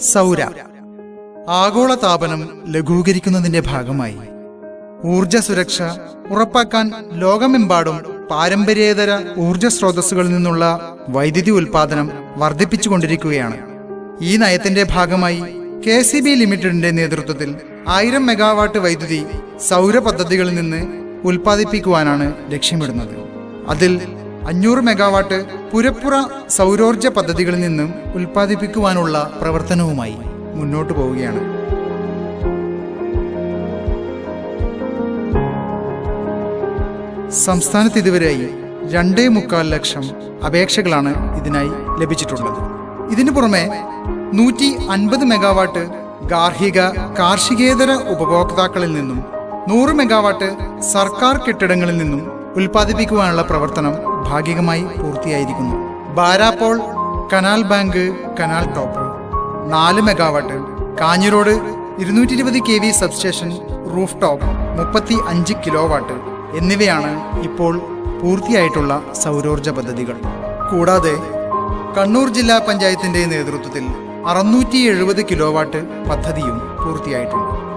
സൗര. ആഗോളതാപനം ലഘൂകരിക്കുന്നതിന്റെ ഭാഗമായി. ഊർജ സുരക്ഷ ഉറപ്പാക്കാൻ ലോകമെമ്പാടും പാരമ്പര്യേതര ഊർജ സ്രോതസ്സുകളിൽ നിന്നുള്ള വൈദ്യുതി ഉൽപാദനം വർദ്ധിപ്പിച്ചുകൊണ്ടിരിക്കുകയാണ്. ഈ നയത്തിന്റെ ഭാഗമായി കെ സി ബി ലിമിറ്റഡിന്റെ നേതൃത്വത്തിൽ ആയിരം മെഗാവാട്ട് വൈദ്യുതി സൗര പദ്ധതികളിൽ നിന്ന് ഉൽപ്പാദിപ്പിക്കുവാനാണ് ലക്ഷ്യമിടുന്നത്. അതിൽ അഞ്ഞൂറ് മെഗാവാട്ട് പുരപ്പുറ സൗരോർജ പദ്ധതികളിൽ നിന്നും ഉൽപ്പാദിപ്പിക്കുവാനുള്ള പ്രവർത്തനവുമായി മുന്നോട്ടു പോവുകയാണ്. സംസ്ഥാനത്ത് ഇതുവരെയായി രണ്ടേ മുക്കാൽ ലക്ഷം അപേക്ഷകളാണ് ഇതിനായി ലഭിച്ചിട്ടുള്ളത്. ഇതിനു പുറമെ നൂറ്റി അൻപത് മെഗാവാട്ട് ഗാർഹിക കാർഷികേതര ഉപഭോക്താക്കളിൽ നിന്നും നൂറ് മെഗാവാട്ട് സർക്കാർ കെട്ടിടങ്ങളിൽ നിന്നും ഉൽപ്പാദിപ്പിക്കുവാനുള്ള പ്രവർത്തനം ഭാഗികമായി പൂർത്തിയായിരിക്കുന്നു. Barapole canal bank canal top. നാല് മെഗാവാട്ട്. കാഞ്ഞിരോട് ഇരുന്നൂറ്റി ഇരുപത് K V substation roof top മുപ്പത്തി അഞ്ച് കിലോ വാട്ട് എന്നിവയാണ് ഇപ്പോൾ പൂർത്തിയായിട്ടുള്ള സൗരോർജ പദ്ധതികൾ. കൂടാതെ കണ്ണൂർ ജില്ലാ പഞ്ചായത്തിന്റെ നേതൃത്വത്തിൽ അറുന്നൂറ്റി എഴുപത് പദ്ധതിയും പൂർത്തിയായിട്ടുണ്ട്.